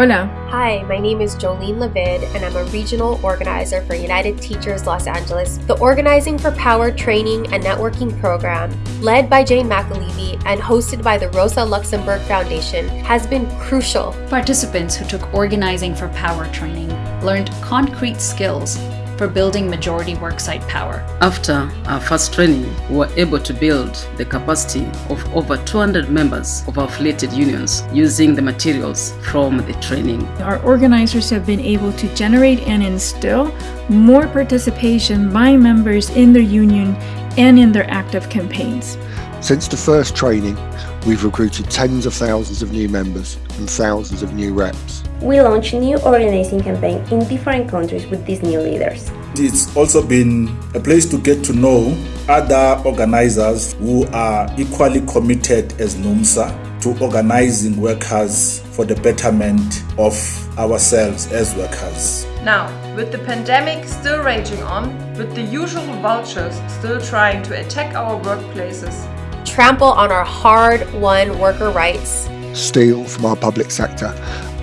Hola. Hi, my name is Jollene Levid, and I'm a regional organizer for United Teachers Los Angeles, the Organizing for Power training and networking program, led by Jane McAlevey and hosted by the Rosa Luxemburg Foundation, has been crucial. Participants who took Organizing for Power training learned concrete skills for building majority worksite power. After our first training, we were able to build the capacity of over 200 members of our affiliated unions using the materials from the training. Our organizers have been able to generate and instill more participation by members in their union and in their active campaigns. Since the first training, we've recruited tens of thousands of new members and thousands of new reps. We launched a new organizing campaign in different countries with these new leaders. It's also been a place to get to know other organizers who are equally committed as NUMSA to organizing workers for the betterment of ourselves as workers. Now, with the pandemic still raging on, with the usual vultures still trying to attack our workplaces, trample on our hard-won worker rights, steal from our public sector,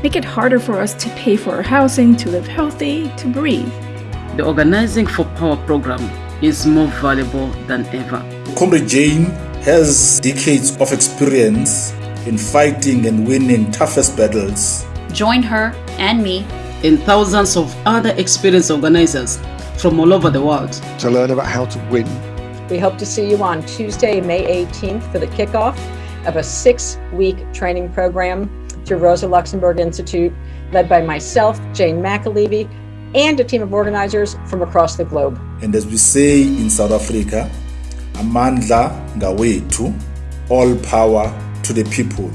make it harder for us to pay for our housing, to live healthy, to breathe. The Organizing for Power program is more valuable than ever. Comrade Jane has decades of experience in fighting and winning toughest battles. Join her and me and thousands of other experienced organizers from all over the world to learn about how to win. We hope to see you on Tuesday, May 18th for the kickoff of a six-week training program through Rosa Luxemburg Institute, led by myself, Jane McAlevey, and a team of organizers from across the globe. And as we say in South Africa, Amandla Ngawethu, all power to the people.